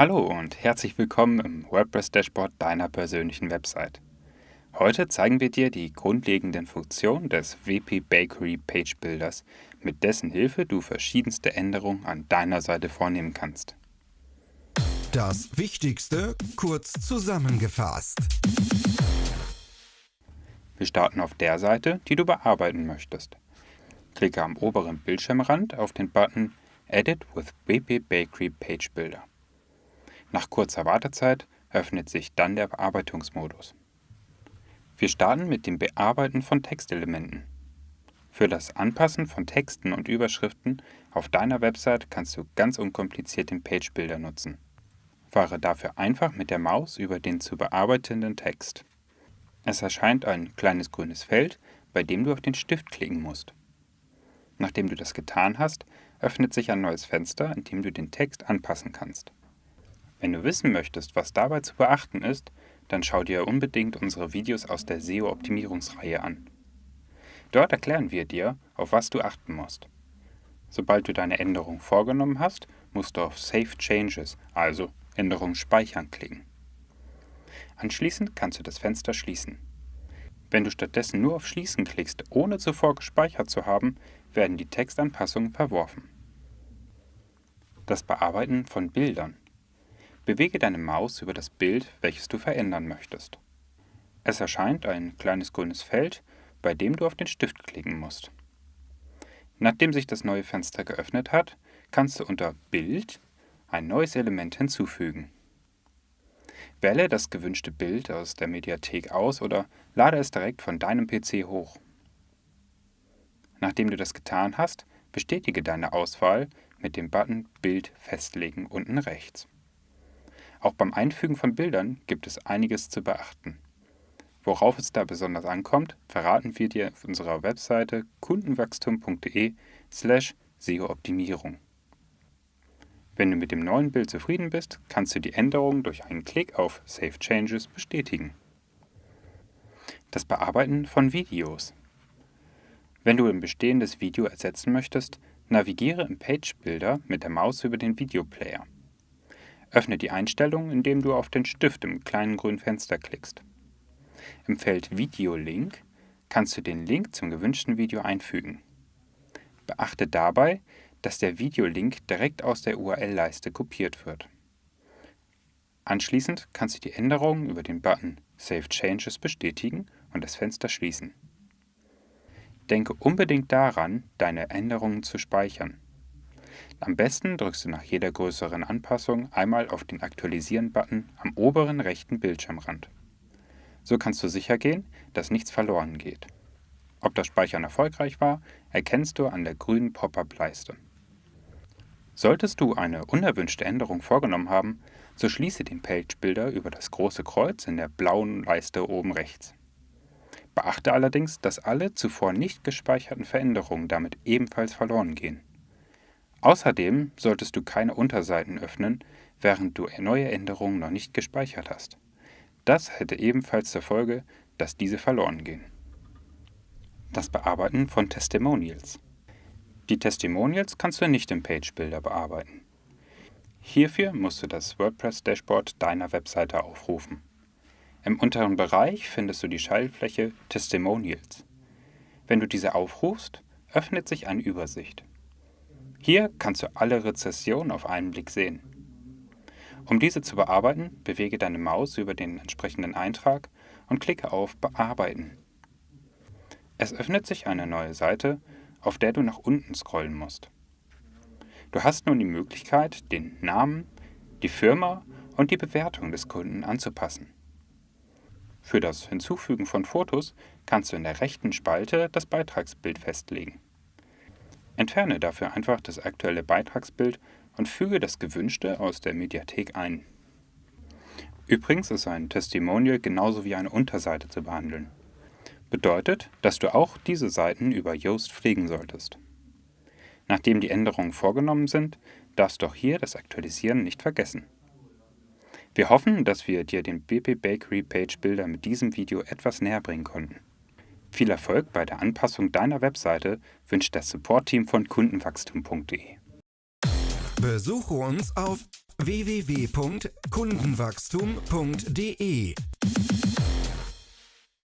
Hallo und herzlich willkommen im WordPress-Dashboard deiner persönlichen Website. Heute zeigen wir dir die grundlegenden Funktionen des WP Bakery Page Builders, mit dessen Hilfe du verschiedenste Änderungen an deiner Seite vornehmen kannst. Das Wichtigste kurz zusammengefasst. Wir starten auf der Seite, die du bearbeiten möchtest. Klicke am oberen Bildschirmrand auf den Button Edit with WP Bakery Page Builder. Nach kurzer Wartezeit öffnet sich dann der Bearbeitungsmodus. Wir starten mit dem Bearbeiten von Textelementen. Für das Anpassen von Texten und Überschriften auf deiner Website kannst du ganz unkompliziert den Page Builder nutzen. Fahre dafür einfach mit der Maus über den zu bearbeitenden Text. Es erscheint ein kleines grünes Feld, bei dem du auf den Stift klicken musst. Nachdem du das getan hast, öffnet sich ein neues Fenster, in dem du den Text anpassen kannst. Wenn du wissen möchtest, was dabei zu beachten ist, dann schau dir unbedingt unsere Videos aus der SEO-Optimierungsreihe an. Dort erklären wir dir, auf was du achten musst. Sobald du deine Änderung vorgenommen hast, musst du auf Save Changes, also Änderungen speichern, klicken. Anschließend kannst du das Fenster schließen. Wenn du stattdessen nur auf Schließen klickst, ohne zuvor gespeichert zu haben, werden die Textanpassungen verworfen. Das Bearbeiten von Bildern Bewege deine Maus über das Bild, welches du verändern möchtest. Es erscheint ein kleines grünes Feld, bei dem du auf den Stift klicken musst. Nachdem sich das neue Fenster geöffnet hat, kannst du unter Bild ein neues Element hinzufügen. Wähle das gewünschte Bild aus der Mediathek aus oder lade es direkt von deinem PC hoch. Nachdem du das getan hast, bestätige deine Auswahl mit dem Button Bild festlegen unten rechts. Auch beim Einfügen von Bildern gibt es einiges zu beachten. Worauf es da besonders ankommt, verraten wir dir auf unserer Webseite kundenwachstum.de slash SEO-Optimierung. Wenn du mit dem neuen Bild zufrieden bist, kannst du die Änderung durch einen Klick auf Save Changes bestätigen. Das Bearbeiten von Videos. Wenn du ein bestehendes Video ersetzen möchtest, navigiere im Page Builder mit der Maus über den Videoplayer. Öffne die Einstellungen, indem du auf den Stift im kleinen grünen Fenster klickst. Im Feld Video-Link kannst du den Link zum gewünschten Video einfügen. Beachte dabei, dass der Videolink direkt aus der URL-Leiste kopiert wird. Anschließend kannst du die Änderungen über den Button Save Changes bestätigen und das Fenster schließen. Denke unbedingt daran, deine Änderungen zu speichern. Am besten drückst du nach jeder größeren Anpassung einmal auf den Aktualisieren-Button am oberen rechten Bildschirmrand. So kannst du sicher gehen, dass nichts verloren geht. Ob das Speichern erfolgreich war, erkennst du an der grünen Pop-up-Leiste. Solltest du eine unerwünschte Änderung vorgenommen haben, so schließe den Page Builder über das große Kreuz in der blauen Leiste oben rechts. Beachte allerdings, dass alle zuvor nicht gespeicherten Veränderungen damit ebenfalls verloren gehen. Außerdem solltest du keine Unterseiten öffnen, während du neue Änderungen noch nicht gespeichert hast. Das hätte ebenfalls zur Folge, dass diese verloren gehen. Das Bearbeiten von Testimonials. Die Testimonials kannst du nicht im Page Builder bearbeiten. Hierfür musst du das WordPress-Dashboard deiner Webseite aufrufen. Im unteren Bereich findest du die Schaltfläche Testimonials. Wenn du diese aufrufst, öffnet sich eine Übersicht. Hier kannst du alle Rezessionen auf einen Blick sehen. Um diese zu bearbeiten, bewege deine Maus über den entsprechenden Eintrag und klicke auf Bearbeiten. Es öffnet sich eine neue Seite, auf der du nach unten scrollen musst. Du hast nun die Möglichkeit, den Namen, die Firma und die Bewertung des Kunden anzupassen. Für das Hinzufügen von Fotos kannst du in der rechten Spalte das Beitragsbild festlegen. Entferne dafür einfach das aktuelle Beitragsbild und füge das gewünschte aus der Mediathek ein. Übrigens ist ein Testimonial genauso wie eine Unterseite zu behandeln. Bedeutet, dass du auch diese Seiten über Yoast pflegen solltest. Nachdem die Änderungen vorgenommen sind, darfst du auch hier das Aktualisieren nicht vergessen. Wir hoffen, dass wir dir den BP Bakery Page Builder mit diesem Video etwas näher bringen konnten. Viel Erfolg bei der Anpassung deiner Webseite wünscht das Support-Team von kundenwachstum.de. Besuche uns auf www.kundenwachstum.de